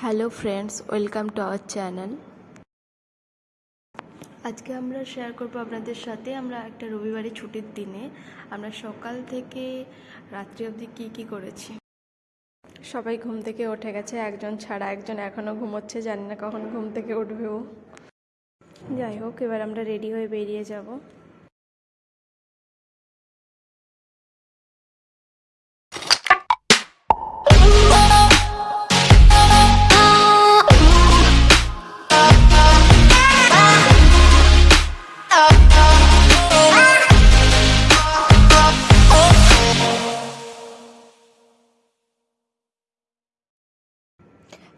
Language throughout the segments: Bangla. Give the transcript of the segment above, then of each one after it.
Hello friends welcome to our channel আজকে আমরা শেয়ার করব আপনাদের সাথে। আমরা একটা রবিবারে ছুটির দিনে আমরা সকাল থেকে রাত্রি অবধি কী কী করেছি। সবাই ঘুম থেকে উঠে গেছে, একজন ছাড়া একজন এখনও ঘুমোচ্ছে, জানি না কখন ঘুম থেকে উঠবেও। যাই হোক, এবার আমরা রেডি হয়ে বেরিয়ে যাব।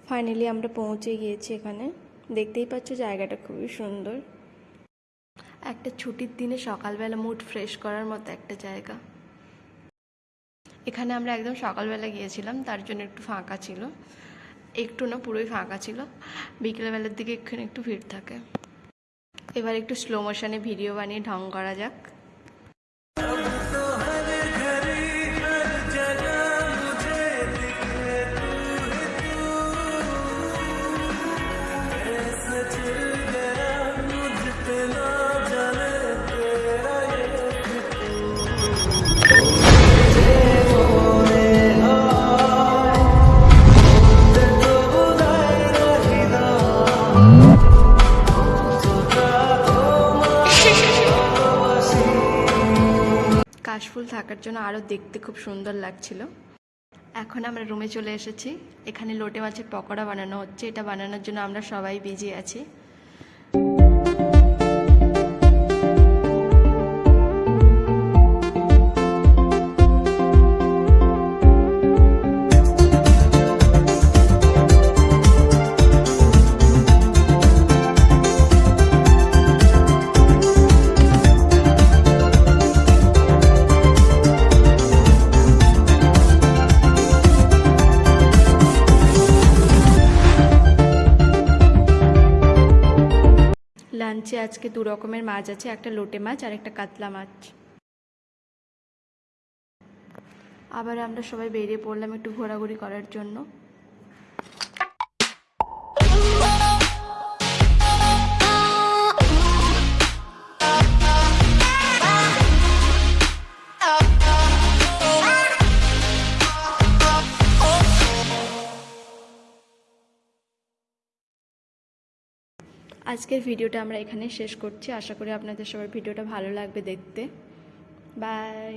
ফাইনালি আমরা পৌঁছে গিয়েছি এখানে। দেখতেই পাচ্ছ জায়গাটা খুবই সুন্দর। একটা ছুটির দিনে সকালবেলা মুড ফ্রেশ করার মতো একটা জায়গা। এখানে আমরা একদম সকালবেলা গিয়েছিলাম, তার জন্য একটু ফাঁকা ছিল। একটু না, পুরোই ফাঁকা ছিল। বিকেলবেলার দিকে এখানে একটু ভিড় থাকে। এবার একটু স্লো মোশনে ভিডিও বানিয়ে ঢং করা যাক। কাশফুল থাকার জন্য আরও দেখতে খুব সুন্দর লাগছিল। এখন আমরা রুমে চলে এসেছি। এখানে লোটে মাছের পকোড়া বানানো হচ্ছে। এটা বানানোর জন্য আমরা সবাই বিজি আছি। লাঞ্চে আজকে দু রকমের মাছ আছে, একটা লোটে মাছ আর একটা কাতলা মাছ। আবার আমরা সবাই বেরিয়ে পড়লাম একটু ঘোরাঘুরি করার জন্য। আজকের ভিডিওটা আমরা এখানে শেষ করছি। আশা করি আপনাদের সবার ভিডিওটা ভালো লাগবে দেখতে। বাই